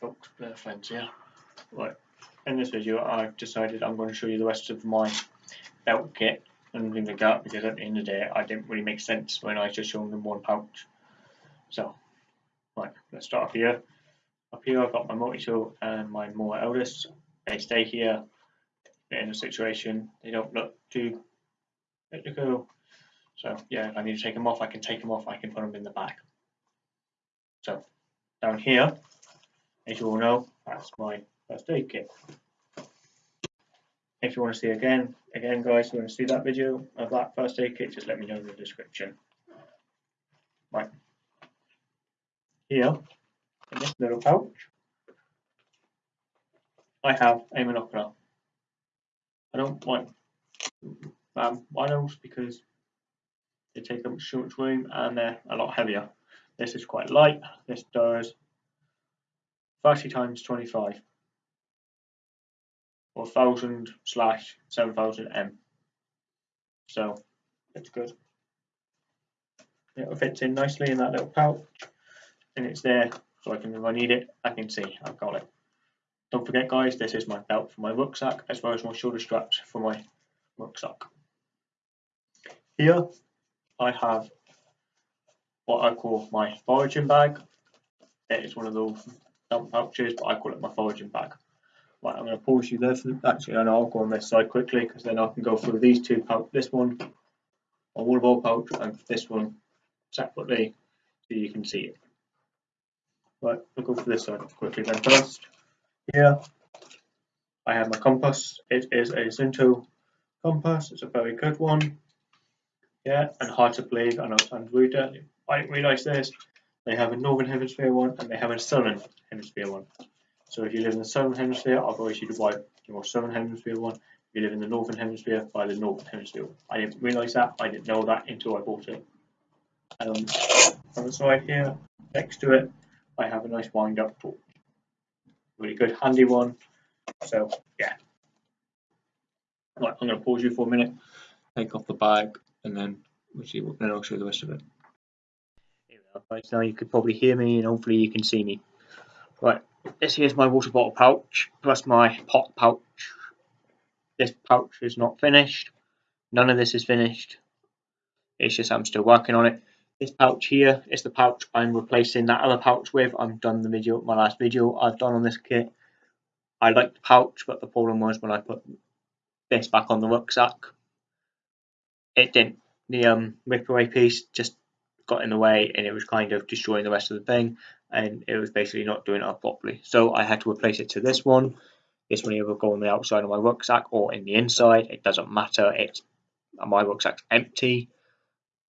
Folks, friends here. Right, in this video I've decided I'm going to show you the rest of my belt kit and things like that because at the end of the day I didn't really make sense when I just showed them one pouch. So, right, let's start off here. Up here I've got my multi-tool and my Mora Eldris. They stay here in a situation, they don't look too go. So yeah, if I need to take them off, I can take them off, I can put them in the bag. So down here, as you all know, that's my first aid kit. If you want to see again, again guys, if you want to see that video of that first aid kit, just let me know in the description. Right. Here, in this little pouch, I have a monocular. I don't want um, binos because they take up so much room and they're a lot heavier. This is quite light. This does 30 times 25 or 1000 slash 7000 M. So it's good. It fits in nicely in that little pouch and it's there so I can, if I need it, I can see I've got it. Don't forget guys, this is my belt for my rucksack as well as my shoulder straps for my rucksack. Here I have what I call my foraging bag. It is one of those pouches, but I call it my foraging bag. Right, I'm going to pause you there. For, actually, I know I'll go on this side quickly because then I can go through these two pouch, this one, a water bottle pouch, and this one separately so you can see it. Right, I'll go for this side quickly then first. Here, I have my compass. It is a Suunto compass. It's a very good one. Yeah, and hard to believe, I know it sounds rude, I didn't realise this. They have a Northern Hemisphere one and they have a Southern Hemisphere one. So if you live in the Southern Hemisphere, I'll always you to buy the Southern Hemisphere one. If you live in the Northern Hemisphere, buy the Northern Hemisphere one. I didn't realise that, I didn't know that until I bought it. Um, and on the side here, next to it, I have a nice wind up torch. Really good, handy one. So yeah. Right, I'm going to pause you for a minute, take off the bag, and then we'll see what, then I'll show you the rest of it. Here we now you could probably hear me and hopefully you can see me. Right, this here's my water bottle pouch, plus my pot pouch. This pouch is not finished, none of this is finished, it's just I'm still working on it. This pouch here is the pouch I'm replacing that other pouch with. I've done the video, my last video I've done on this kit. I like the pouch, but the problem was when I put this back on the rucksack, it didn't. The um, rip away piece just got in the way and it was kind of destroying the rest of the thing and it was basically not doing it up properly. So I had to replace it to this one. This one either go on the outside of my rucksack or in the inside. It doesn't matter. It's my rucksack's empty.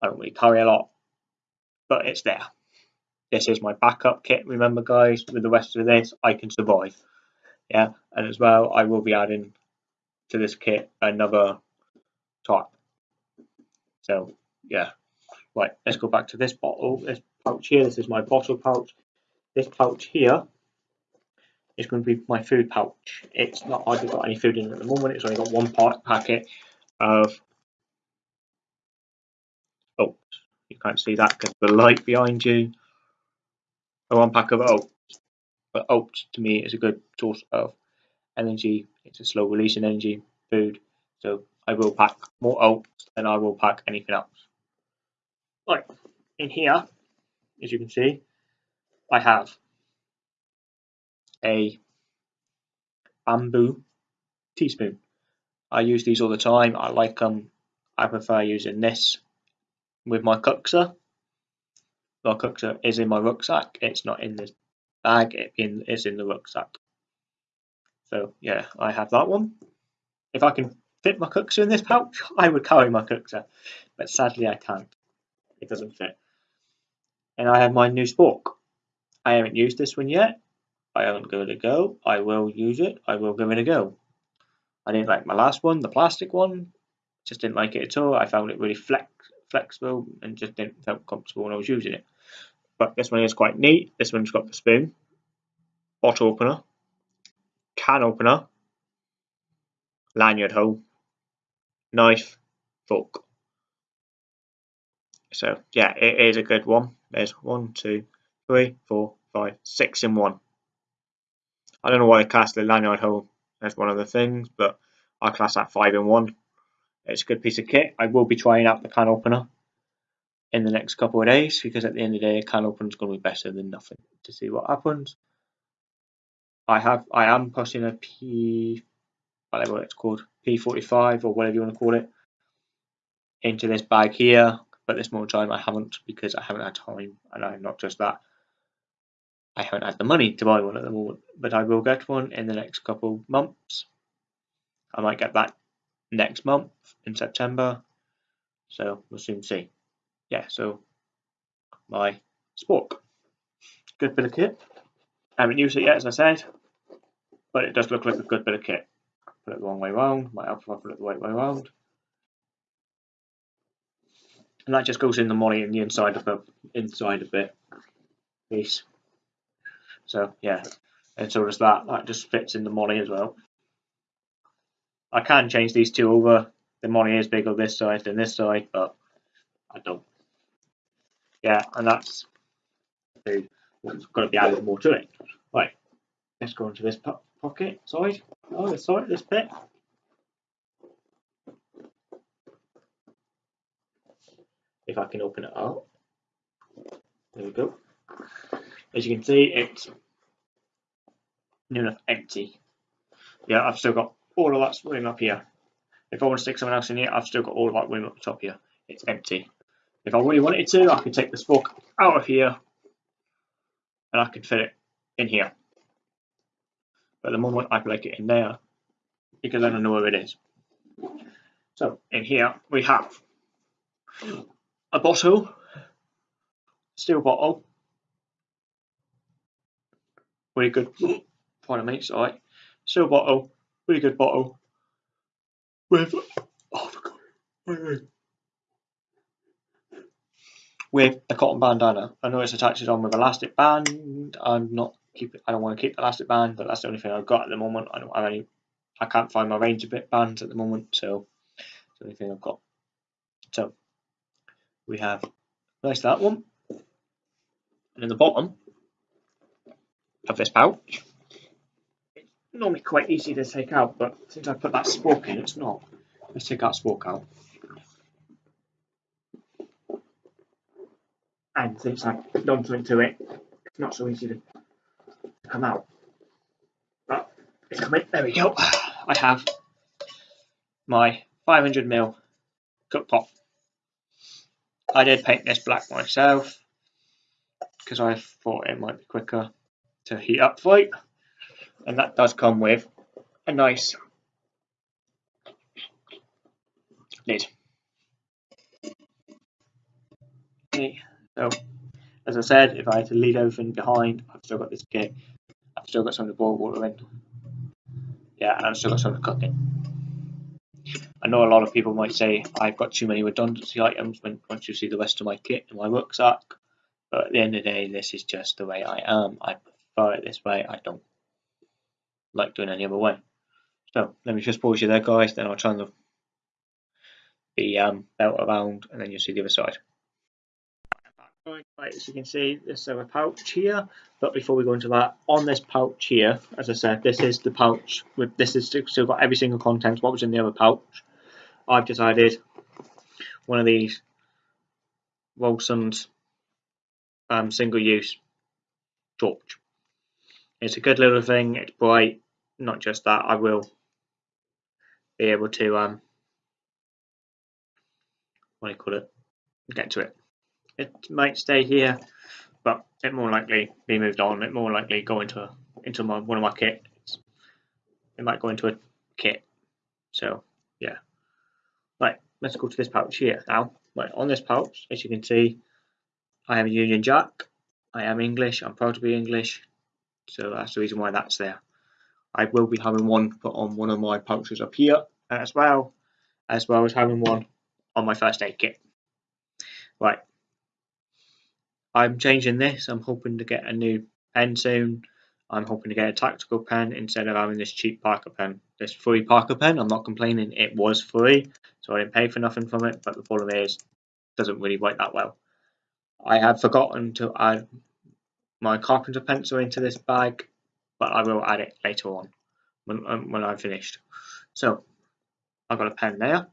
I don't really carry a lot, but it's there. This is my backup kit. Remember, guys, with the rest of this, I can survive. Yeah, and as well, I will be adding to this kit another type so yeah, right. Let's go back to this bottle. This pouch here. This is my bottle pouch. This pouch here is going to be my food pouch. It's not hardly got any food in it at the moment. It's only got one part packet of. Oh, you can't see that because the light behind you. A one pack of oats. But oats to me is a good source of energy. It's a slow releasing energy food. So I will pack more oats than I will pack anything else. Right, in here, as you can see, I have a bamboo teaspoon. I use these all the time. I like them. I prefer using this with my kuksa. My kuksa is in my rucksack. It's not in this bag. It in, it's in the rucksack. So yeah, I have that one. If I can fit my kuksa in this pouch, I would carry my kuksa, but sadly I can't. It doesn't fit. And I have my new spork. I haven't used this one yet. I haven't given it a go. I will use it. I will give it a go. I didn't like my last one, the plastic one. Just didn't like it at all. I found it really flex flexible and just didn't feel comfortable when I was using it. But this one is quite neat. This one's got the spoon, bottle opener, can opener, lanyard hole, knife, fork. So yeah, it is a good one. There's one, two, three, four, five, six in one. I don't know why I class the lanyard hole as one of the things, but I class that 5 in 1. It's a good piece of kit. I will be trying out the can opener in the next couple of days because at the end of the day, a can opener is going to be better than nothing to see what happens. I have, I am pushing a P, whatever it's called, P45 or whatever you want to call it, into this bag here. But this more time I haven't because I haven't had time, and I'm not just that. I haven't had the money to buy one at the moment, but I will get one in the next couple months. I might get that next month in September, so we'll soon see. Yeah, so my Spork, good bit of kit. I haven't used it yet, as I said, but it does look like a good bit of kit. Put it the wrong way around, my I put it the right way around. And that just goes in the money in the inside of the inside of it piece. So yeah, and so does that. That just fits in the money as well. I can change these two over. The money is bigger this side than this side, but I don't. Yeah, and that's what's got to be added more to it. Right, let's go into this po pocket side. Oh, this side, this bit. If I can open it up. There we go. As you can see, it's near enough empty. Yeah, I've still got all of that room up here. If I want to stick someone else in here, I've still got all of that room up top here. It's empty. If I really wanted to, I could take the fork out of here and I could fit it in here. But the moment, I like it in there because I don't know where it is. So in here, we have a bottle, steel bottle, really good, pardon me, sorry, steel bottle, really good bottle with, oh my god, with a cotton bandana. I know it's attached on with elastic band. I'm not keep. I don't want to keep the elastic band, but that's the only thing I've got at the moment. I don't have any. I can't find my range of bit bands at the moment, so it's the only thing I've got. So we have nice that one, and in the bottom of this pouch, it's normally quite easy to take out, but since I put that spork in, it's not. Let's take that spork out. and since I've done something to it, it's not so easy to come out. But it's coming. There we go. I have my 500ml cook pot. I did paint this black myself because I thought it might be quicker to heat up it. And that does come with a nice lid. Okay. So, as I said, if I had to leave everything behind, I've still got this kit. I've still got some of the boil water in. Yeah, and I've still got some of the in. I know a lot of people might say I've got too many redundancy items when once you see the rest of my kit in my rucksack. But at the end of the day, this is just the way I am. I prefer it this way. I don't like doing any other way. So let me just pause you there, guys. Then I'll turn the the um, belt around, and then you'll see the other side. Right, as you can see, there's a pouch here. But before we go into that, on this pouch here, as I said, this is the pouch with this is still got every single content what was in the other pouch. I've decided one of these Wilson's um, single-use torch. It's a good little thing. It's bright. Not just that, I will be able to um, what do you call it? Get to it it might stay here, but it more likely be moved on. It more likely go into into my, one of my kits. It might go into a kit. So yeah. Right, let's go to this pouch here now. Right, on this pouch, as you can see, I am a Union Jack. I am English. I'm proud to be English. So that's the reason why that's there. I will be having one put on one of my pouches up here as well, as well as having one on my first aid kit. Right, I'm changing this. I'm hoping to get a new pen soon. I'm hoping to get a tactical pen instead of having this cheap Parker pen. This free Parker pen, I'm not complaining. It was free, so I didn't pay for nothing from it. But the problem is, it doesn't really work that well. I had forgotten to add my carpenter pencil into this bag but I will add it later on when, um, when I'm finished. So I've got a pen there.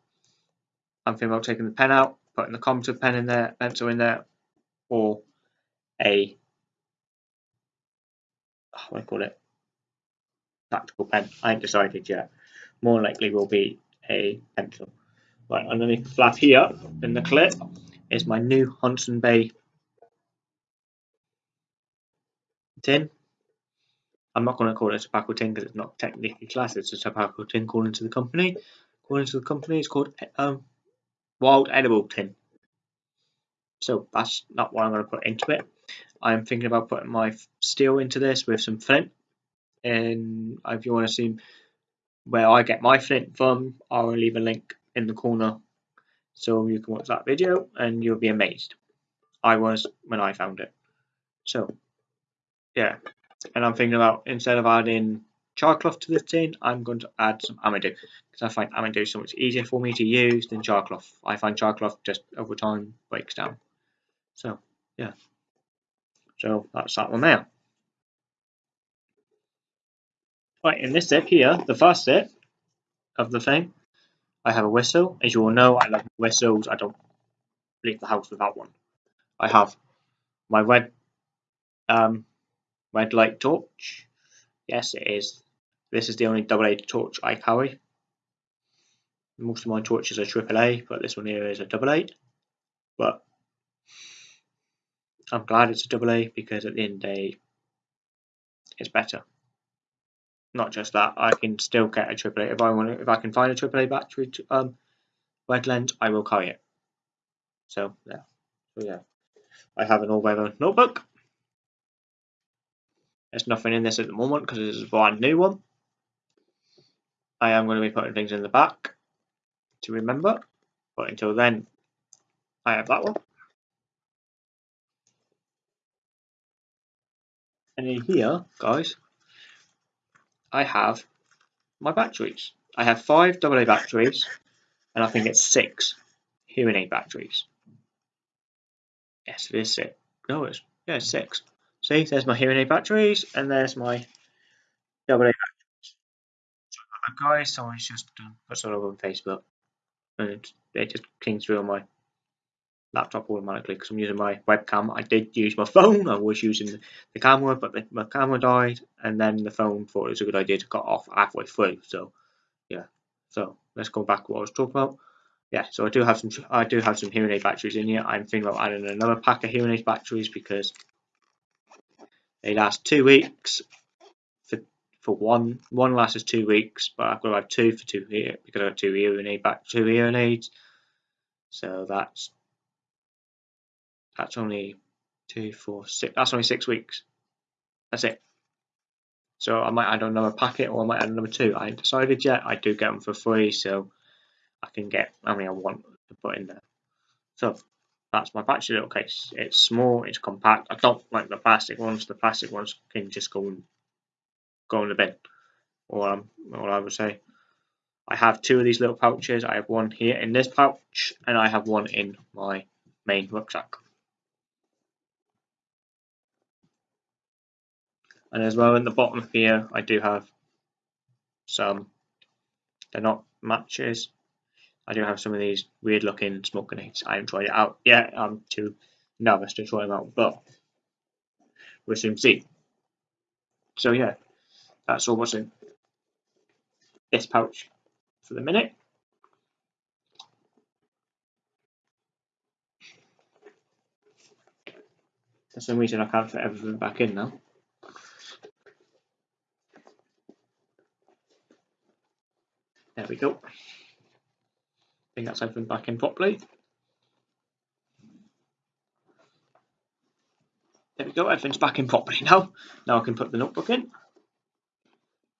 I'm thinking about taking the pen out, putting the carpenter pen in there, pencil in there, or a what do I call it? Tactical pen. I ain't decided yet. More likely will be a pencil. Right, underneath the flap here in the clip is my new Huntston Bay tin. I'm not going to call it a tobacco tin because it's not technically classed as a tobacco tin according to the company. According to the company, it's called um, wild edible tin. So that's not what I'm going to put into it. I'm thinking about putting my steel into this with some flint. And if you want to see where I get my flint from, I'll leave a link in the corner so you can watch that video and you'll be amazed. I was when I found it. So, yeah. And I'm thinking about instead of adding char cloth to this tin, I'm going to add some Amadou because I find Amadou so much easier for me to use than char cloth. I find char cloth just over time breaks down. So, yeah. So that's that one there. Right, in this set here, the first set of the thing, I have a whistle. As you all know, I love whistles. I don't leave the house without one. I have my red um, red light torch. Yes, it is. This is the only double A torch I carry. Most of my torches are triple A, but this one here is a double A. But I'm glad it's a double A because at the end of the day, it's better. Not just that, I can still get a triple A if I want. If I can find a triple A battery to, um, red lens, I will carry it. So yeah, so yeah, I have an all-weather notebook. There's nothing in this at the moment because is a brand new one. I am going to be putting things in the back to remember, but until then, I have that one. And in here, guys, I have my batteries. I have five AA batteries, and I think it's six hearing aid batteries. Yes, it is six. No, it's yeah, it's six. See, there's my hearing aid batteries, and there's my AA batteries. guys, someone's just put something on Facebook, and it just came through on my laptop automatically because I'm using my webcam. I did use my phone. I was using the camera, but the, my camera died, and then the phone thought it was a good idea to cut off halfway through. So, yeah. So let's go back to what I was talking about. Yeah. So I do have some. I do have some hearing aid batteries in here. I'm thinking about adding another pack of hearing aid batteries because they last two weeks. For for one, one lasts two weeks, but I've got to have two for two here because I have got two hearing aid back two hearing aids. So that's that's only two, four, six. That's only six weeks. That's it. So I might add another packet or I might add another two. I ain't decided yet. I do get them for free, so I can get how many I want to put in there. So that's my battery little case. It's small, it's compact. I don't like the plastic ones. The plastic ones can just go and go in the bin. Or um, or I would say. I have two of these little pouches. I have one here in this pouch, and I have one in my main rucksack. And as well in the bottom here, I do have some, they're not matches. I do have some of these weird looking smoke grenades. I haven't tried it out yet. I'm too nervous to try them out, but we'll soon see. So yeah, that's all what's in this pouch for the minute. For some reason I can't fit everything back in now. There we go. I think that's everything back in properly. There we go, everything's back in properly now. Now I can put the notebook in.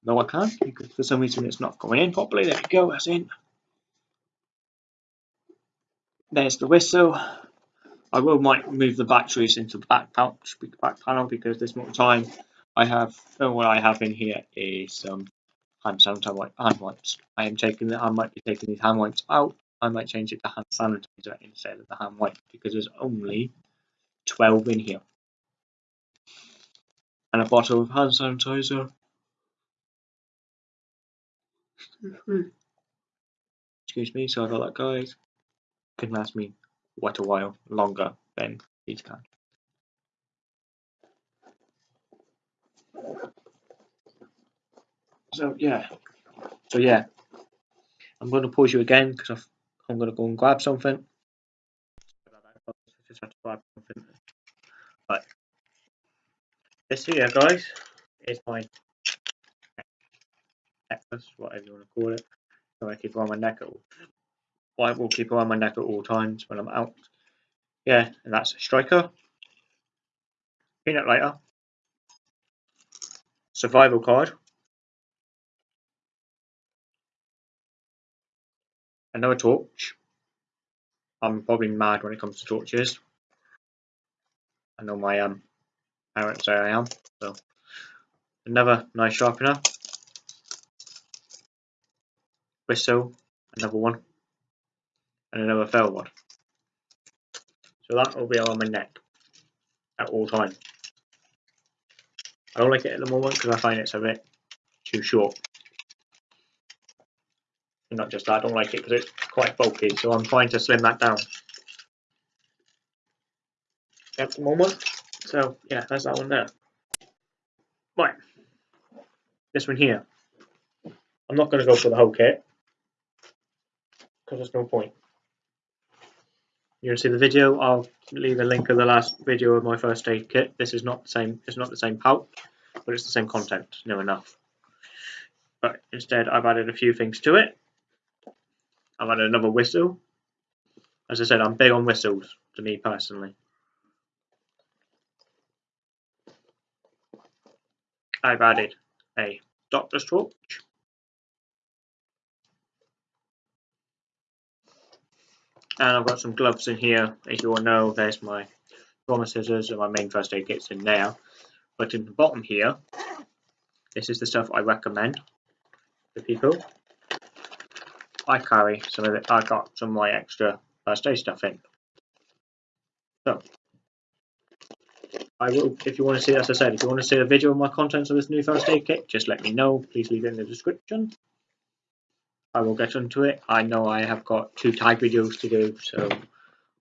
No, I can't, because for some reason it's not going in properly. There we go, that's in. There's the whistle. I will might move the batteries into the back pouch, back panel, because this more time I have, oh, what I have in here is um, hand sanitizer hand wipes. I am taking the, I might be taking these hand wipes out. I might change it to hand sanitizer instead of the hand wipe because there's only 12 in here. and a bottle of hand sanitizer. Mm-hmm. Excuse me, sorry about that, guys. Can last me quite a while longer than these can. So yeah, so yeah, I'm going to pause you again because I'm going to go and grab something. Just have to this here, guys, is my necklace, whatever you want to call it. So I keep on my neck at all. I will keep on my neck at all times when I'm out. Yeah, and that's a striker, peanut lighter, survival card, another torch. I'm probably mad when it comes to torches. I know my um parents say I am. So another nice sharpener. Whistle, another one. And another fell one. So that will be on my neck at all times. I don't like it at the moment because I find it's a bit too short. Not just that, I don't like it because it's quite bulky, so I'm trying to slim that down at the moment. So yeah, that's that one there. Right, this one here. I'm not going to go for the whole kit because there's no point. You want to see the video? I'll leave a link of the last video of my first aid kit. This is not the same. It's not the same pouch, but it's the same content. No enough. But instead, I've added a few things to it. I've added another whistle. As I said, I'm big on whistles, to me personally. I've added a doctor's torch. And I've got some gloves in here. As you all know, there's my trauma scissors and my main first aid kits in there. But in the bottom here, this is the stuff I recommend for people. I carry some of it. I got some of my extra uh, first aid stuff in. So, I will, if you want to see, as I said, if you want to see a video of my contents of this new first aid kit, just let me know. Please leave it in the description. I will get onto it. I know I have got two tag videos to do, so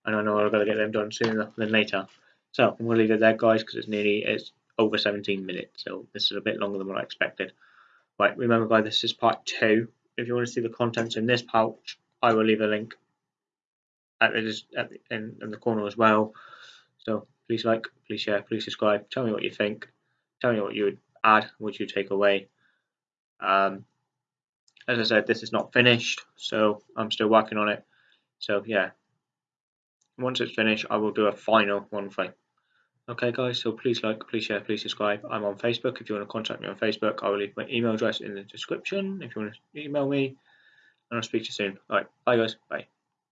and I know I've got to get them done sooner than later. So I'm going to leave it there, guys, because it's nearly it's over 17 minutes, so this is a bit longer than what I expected. Right, remember, guys, this is part two if you want to see the contents in this pouch, I will leave a link at the, at the in, in the corner as well. So please like, please share, please subscribe. Tell me what you think. Tell me what you would add, what you take away. Um, as I said, this is not finished, so I'm still working on it. So yeah, once it's finished, I will do a final one thing. Okay, guys, so please like, please share, please subscribe. I'm on Facebook. If you want to contact me on Facebook, I will leave my email address in the description if you want to email me. And I'll speak to you soon. All right, bye, guys. Bye.